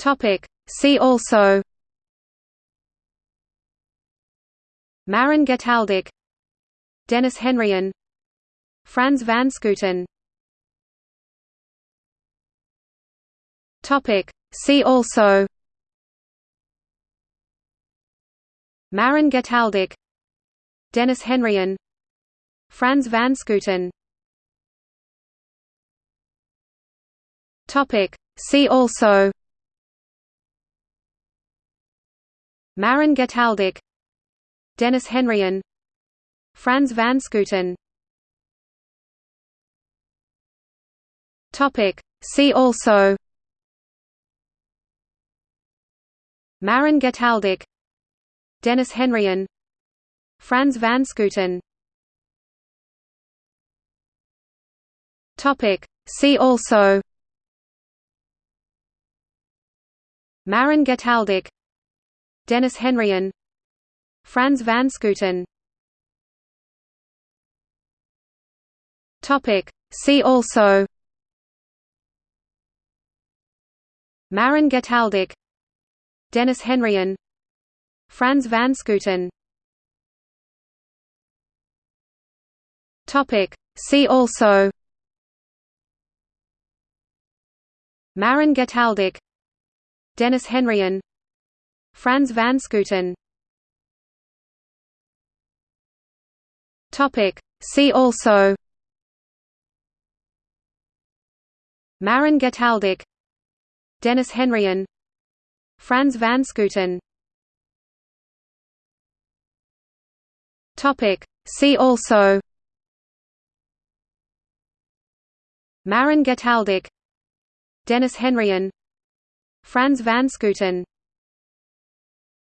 Topic. See also. Marin Getaldic Denis Henrion Frans van Schooten Topic. See also. Marin Getaldic Denis Henrion Frans van Schooten Topic. See also Marin Getaldic Denis Henrion Frans van Schooten Topic. See also Marin Getaldic Denis Henrion Frans van Schooten Topic. See also Marin Getaldic Denis Henrion Frans van Schooten. See also Marin Getaldic Denis Henrion Frans van Schooten Topic. See also Marin Getaldic Denis Henrion Frans van Schooten Topic. See also. Marin Getaldic Denis Henrion Frans van Schooten Topic. See also. Marin Getaldic Denis Henrion Frans van Schooten